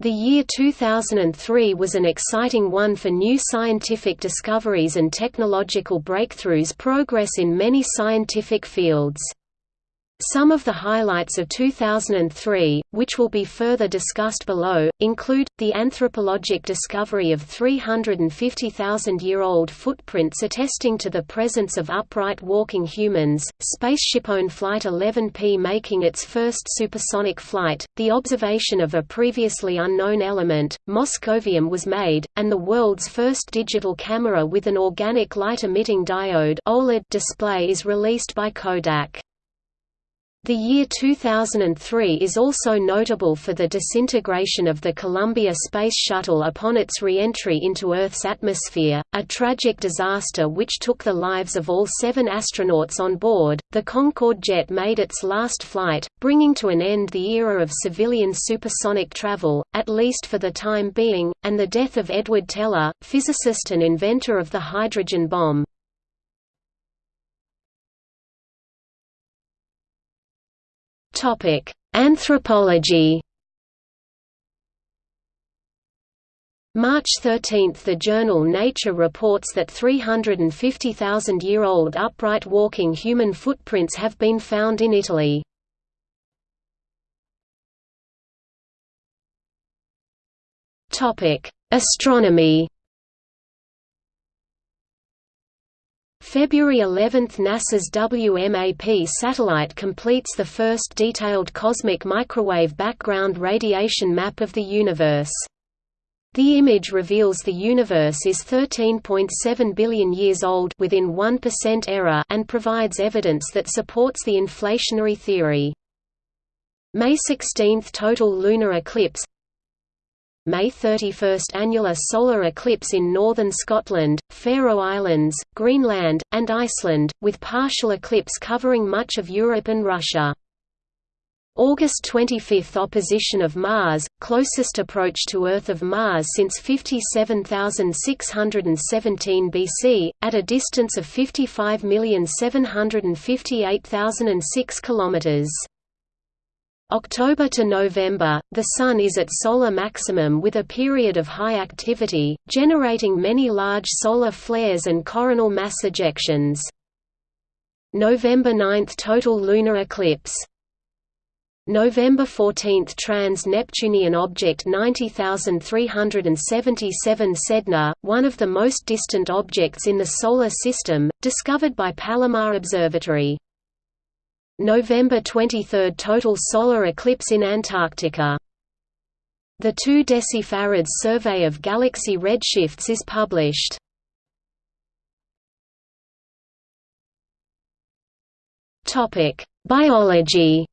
The year 2003 was an exciting one for new scientific discoveries and technological breakthroughs progress in many scientific fields. Some of the highlights of 2003, which will be further discussed below, include, the anthropologic discovery of 350,000-year-old footprints attesting to the presence of upright walking humans, SpaceshipOne Flight 11P making its first supersonic flight, the observation of a previously unknown element, moscovium was made, and the world's first digital camera with an organic light-emitting diode OLED display is released by Kodak. The year 2003 is also notable for the disintegration of the Columbia Space Shuttle upon its re-entry into Earth's atmosphere, a tragic disaster which took the lives of all seven astronauts on board. The Concorde jet made its last flight, bringing to an end the era of civilian supersonic travel, at least for the time being, and the death of Edward Teller, physicist and inventor of the hydrogen bomb. Topic: Anthropology. March 13 – The journal Nature reports that 350,000-year-old upright walking human footprints have been found in Italy. Astronomy February 11 – NASA's WMAP satellite completes the first detailed cosmic microwave background radiation map of the universe. The image reveals the universe is 13.7 billion years old within 1% error and provides evidence that supports the inflationary theory. May 16 – Total lunar eclipse May 31 annular solar eclipse in northern Scotland, Faroe Islands, Greenland, and Iceland, with partial eclipse covering much of Europe and Russia. August 25 – Opposition of Mars, closest approach to Earth of Mars since 57,617 BC, at a distance of 55,758,006 km. October to November, the Sun is at solar maximum with a period of high activity, generating many large solar flares and coronal mass ejections. November 9 – Total lunar eclipse November 14 – Trans-Neptunian object 90377 Sedna, one of the most distant objects in the Solar System, discovered by Palomar Observatory. November 23 – Total solar eclipse in Antarctica. The 2 decifarads survey of galaxy redshifts is published. Topic: Biology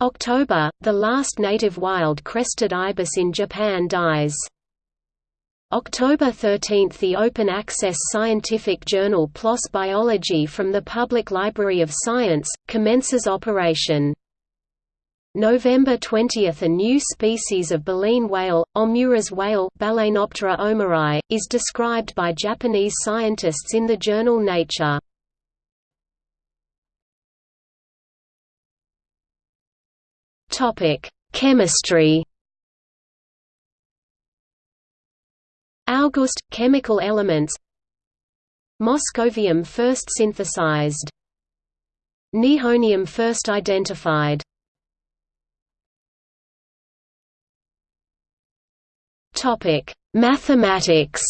October – The last native wild crested ibis in Japan dies. October 13 – The open-access scientific journal PLOS Biology from the Public Library of Science, commences operation. November 20 – A new species of baleen whale, Omura's whale Balaenoptera omurai, is described by Japanese scientists in the journal Nature. Chemistry August – Chemical elements. Moscovium first synthesized. Nihonium first identified. Mathematics.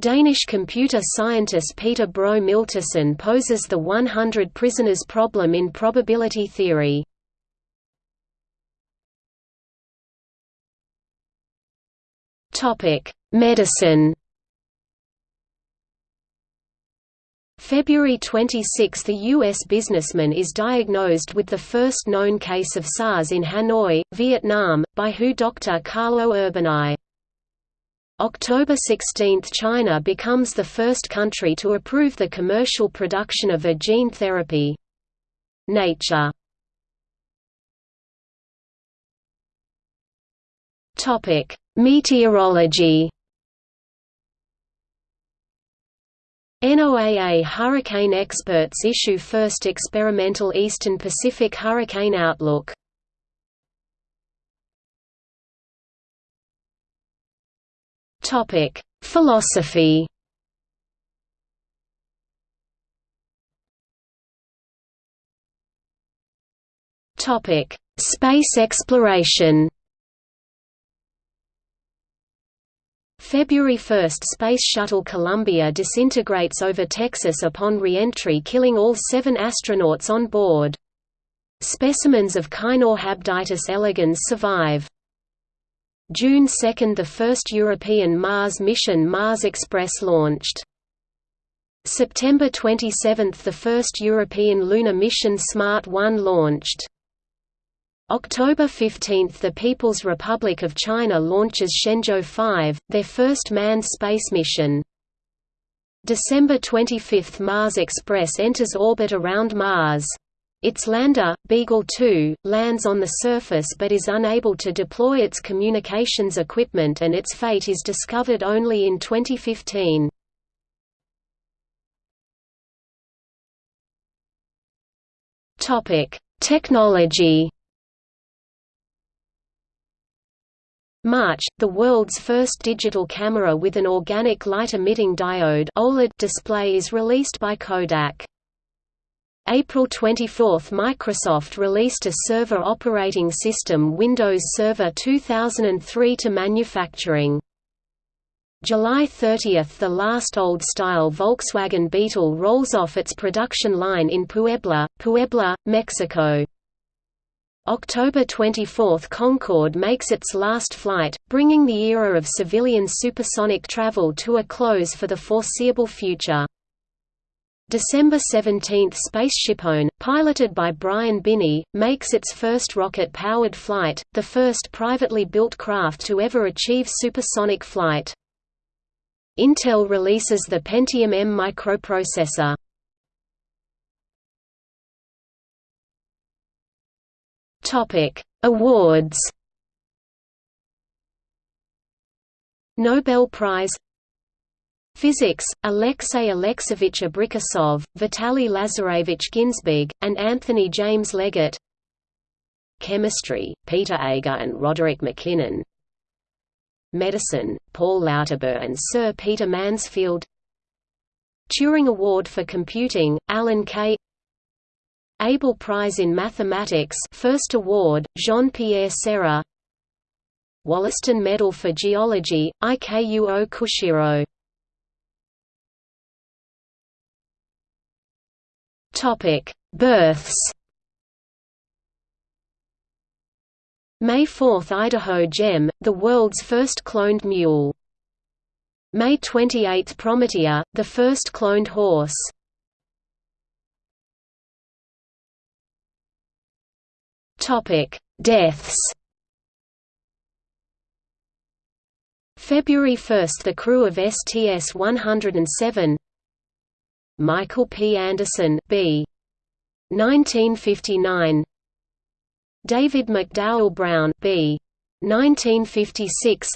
Danish computer scientist Peter Bro Miltersen poses the 100 prisoners problem in probability theory. Topic: Medicine. February 26 – The U.S. businessman is diagnosed with the first known case of SARS in Hanoi, Vietnam, by WHO Dr. Carlo Urbani. October 16 – China becomes the first country to approve the commercial production of a gene therapy. Nature Meteorology NOAA hurricane experts issue first experimental Eastern Pacific hurricane outlook. Topic: Philosophy. Topic: Space exploration. February 1 – Space Shuttle Columbia disintegrates over Texas upon re-entry killing all seven astronauts on board. Specimens of Caenorhabditis elegans survive. June 2 – The first European Mars mission Mars Express launched. September 27 – The first European lunar mission SMART 1 launched. October 15 – The People's Republic of China launches Shenzhou 5, their first manned space mission. December 25 – Mars Express enters orbit around Mars. Its lander, Beagle 2, lands on the surface but is unable to deploy its communications equipment and its fate is discovered only in 2015. Technology March, the world's first digital camera with an organic light-emitting diode OLED display is released by Kodak. April 24 – Microsoft released a server operating system Windows Server 2003 to manufacturing. July 30 – The last old-style Volkswagen Beetle rolls off its production line in Puebla, Puebla, Mexico. October 24 – Concorde makes its last flight, bringing the era of civilian supersonic travel to a close for the foreseeable future. December 17 – SpaceshipOne, piloted by Brian Binnie, makes its first rocket-powered flight, the first privately built craft to ever achieve supersonic flight. Intel releases the Pentium M microprocessor. Topic: Awards. Nobel Prize Physics, Alexey Alexeyevich Abrikosov, Vitaly Lazarevich Ginzburg, and Anthony James Leggett Chemistry, Peter Agre and Roderick MacKinnon Medicine, Paul Lauterbur and Sir Peter Mansfield Turing Award for Computing, Alan Kay Abel Prize in Mathematics First Award, Jean-Pierre Serre Wollaston Medal for Geology, Ikuo Kushiro Births May 4 – Idaho Gem, the world's first cloned mule. May 28 – Prometea, the first cloned horse. Topic: Deaths. February 1 – The crew of STS-107 Michael P. Anderson B. 1959 David McDowell Brown B. 1956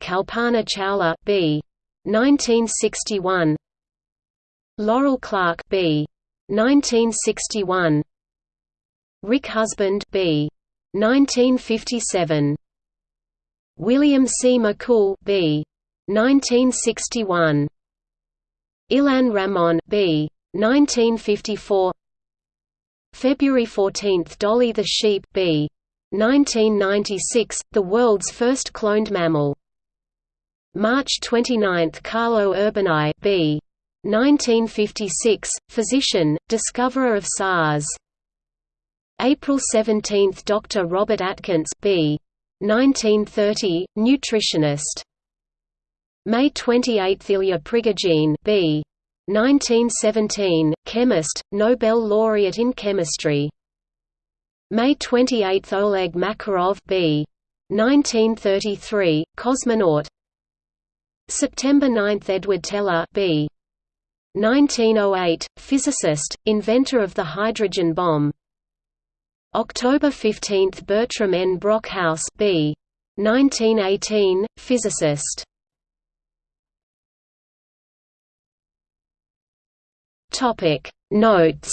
Kalpana Chawla B. 1961 Laurel Clark B. 1961 Rick Husband B. 1957. William C. McCool B. 1961. Ilan Ramon B. 1954. February 14 – Dolly the sheep B. 1996, the world's first cloned mammal. March 29 – Carlo Urbani B. 1956, physician, discoverer of SARS. April 17 – Dr. Robert Atkins B. 1930, nutritionist. May 28 – Ilya Prigogine B. 1917, chemist, Nobel laureate in chemistry. May 28 – Oleg Makarov B. 1933, cosmonaut. September 9 – Edward Teller B. 1908, physicist, inventor of the hydrogen bomb. October 15 – Bertram N. Brockhouse B. 1918, physicist Notes